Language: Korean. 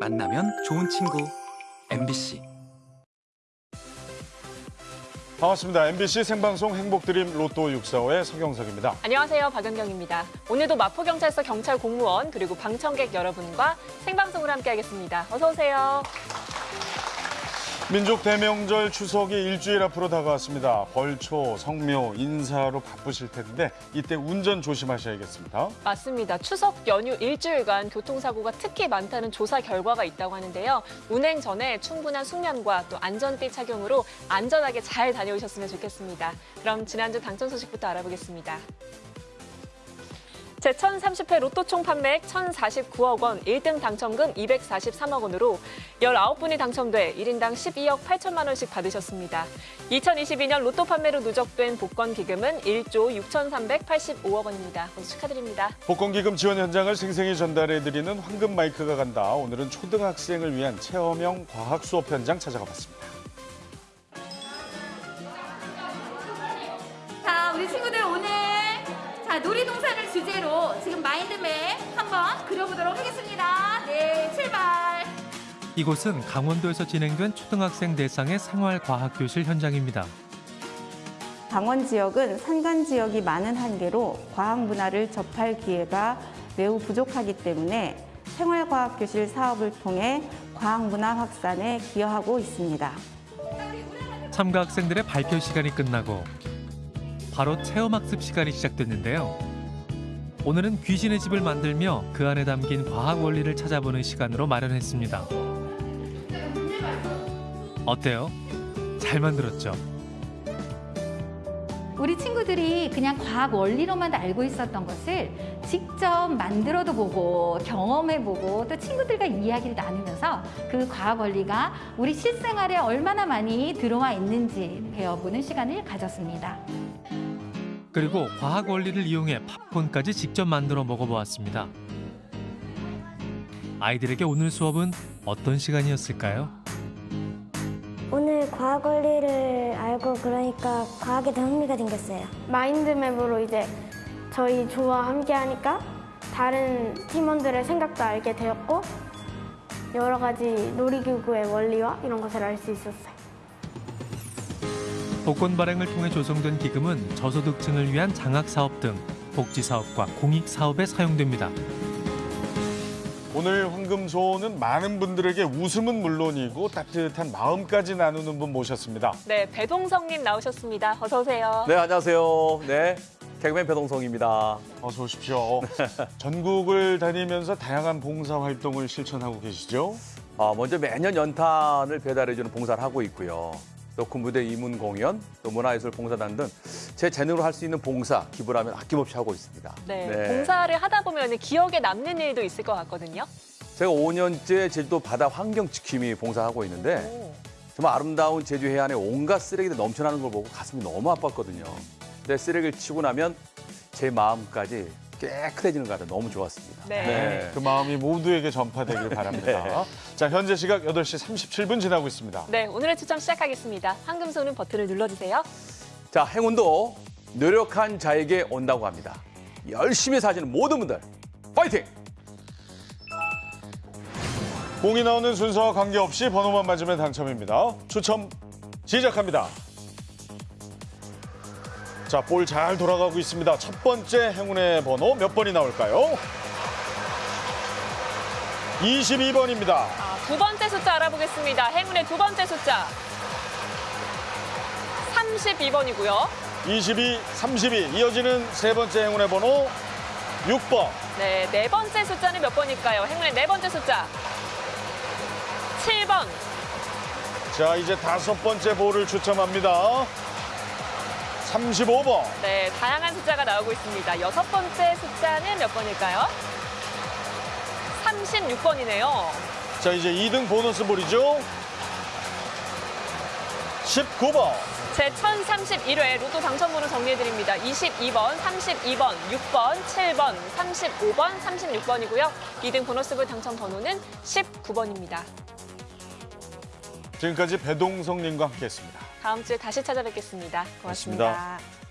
만나면 좋은 친구 MBC 반갑습니다. MBC 생방송 행복드림 로또 645의 서경석입니다. 안녕하세요. 박연경입니다. 오늘도 마포경찰서 경찰 공무원 그리고 방청객 여러분과 생방송을 함께하겠습니다. 어서 오세요. 민족 대명절 추석이 일주일 앞으로 다가왔습니다. 벌초, 성묘, 인사로 바쁘실 텐데 이때 운전 조심하셔야겠습니다. 맞습니다. 추석 연휴 일주일간 교통사고가 특히 많다는 조사 결과가 있다고 하는데요. 운행 전에 충분한 숙면과 또 안전띠 착용으로 안전하게 잘 다녀오셨으면 좋겠습니다. 그럼 지난주 당첨 소식부터 알아보겠습니다. 제1030회 로또 총 판매액 1,049억 원, 1등 당첨금 243억 원으로 19분이 당첨돼 1인당 12억 8천만 원씩 받으셨습니다. 2022년 로또 판매로 누적된 복권 기금은 1조 6,385억 원입니다. 모두 축하드립니다. 복권 기금 지원 현장을 생생히 전달해드리는 황금 마이크가 간다. 오늘은 초등학생을 위한 체험형 과학 수업 현장 찾아가 봤습니다. 자, 우리 친구들 오늘 자 놀이동산 을 주제로 지금 마인드맵 한번 그려보도록 하겠습니다. 네, 출발. 이곳은 강원도에서 진행된 초등학생 대상의 생활과학교실 현장입니다. 강원 지역은 산간 지역이 많은 한계로 과학 문화를 접할 기회가 매우 부족하기 때문에 생활과학교실 사업을 통해 과학 문화 확산에 기여하고 있습니다. 참가 학생들의 발표 시간이 끝나고 바로 체험학습 시간이 시작됐는데요. 오늘은 귀신의 집을 만들며 그 안에 담긴 과학 원리를 찾아보는 시간으로 마련했습니다. 어때요? 잘 만들었죠? 우리 친구들이 그냥 과학 원리로만 알고 있었던 것을 직접 만들어도 보고 경험해보고 또 친구들과 이야기를 나누면서 그 과학 원리가 우리 실생활에 얼마나 많이 들어와 있는지 배워보는 시간을 가졌습니다. 그리고 과학 원리를 이용해 팝콘까지 직접 만들어 먹어보았습니다. 아이들에게 오늘 수업은 어떤 시간이었을까요? 오늘 과학 원리를 알고 그러니까 과학에 더 흥미가 생겼어요. 마인드맵으로 이제 저희 조와 함께 하니까 다른 팀원들의 생각도 알게 되었고 여러 가지 놀이기구의 원리와 이런 것을 알 수 있었어요. 복권 발행을 통해 조성된 기금은 저소득층을 위한 장학 사업 등 복지 사업과 공익 사업에 사용됩니다. 오늘 황금소는 많은 분들에게 웃음은 물론이고 따뜻한 마음까지 나누는 분 모셨습니다. 네, 배동성님 나오셨습니다. 어서 오세요. 네, 안녕하세요. 네, 개그맨 배동성입니다. 어서 오십시오. 전국을 다니면서 다양한 봉사 활동을 실천하고 계시죠? 아, 먼저 매년 연탄을 배달해주는 봉사를 하고 있고요. 또 군부대 이문 공연, 또 문화예술 봉사단 등 제 재능으로 할 수 있는 봉사, 기부를 하면 아낌없이 하고 있습니다. 네, 봉사를 하다 보면 기억에 남는 일도 있을 것 같거든요. 제가 5년째 제주도 바다 환경 지킴이 봉사하고 있는데 오. 정말 아름다운 제주 해안에 온갖 쓰레기들 넘쳐나는 걸 보고 가슴이 너무 아팠거든요. 근데 쓰레기를 치고 나면 제 마음까지 깨끗해지는 것 같아요. 너무 좋았습니다. 네. 그 마음이 모두에게 전파되길 바랍니다. 자, 현재 시각 8시 37분 지나고 있습니다. 네, 오늘의 추첨 시작하겠습니다. 황금 소는 버튼을 눌러주세요. 자, 행운도 노력한 자에게 온다고 합니다. 열심히 사시는 모든 분들 파이팅! 공이 나오는 순서와 관계없이 번호만 맞으면 당첨입니다. 추첨 시작합니다. 자, 볼 잘 돌아가고 있습니다. 첫 번째 행운의 번호 몇 번이 나올까요? 22번입니다. 아, 두 번째 숫자 알아보겠습니다. 행운의 두 번째 숫자. 32번이고요. 22, 32. 이어지는 세 번째 행운의 번호 6번. 네, 네 번째 숫자는 몇 번일까요? 행운의 네 번째 숫자. 7번. 자, 이제 다섯 번째 볼을 추첨합니다. 35번. 네, 다양한 숫자가 나오고 있습니다. 여섯 번째 숫자는 몇 번일까요? 36번이네요. 자, 이제 2등 보너스 볼이죠. 19번. 제 1031회 로또 당첨번호 정리해드립니다. 22번, 32번, 6번, 7번, 35번, 36번이고요. 2등 보너스볼 당첨 번호는 19번입니다. 지금까지 배동성님과 함께했습니다. 다음 주에 다시 찾아뵙겠습니다 고맙습니다. 고맙습니다.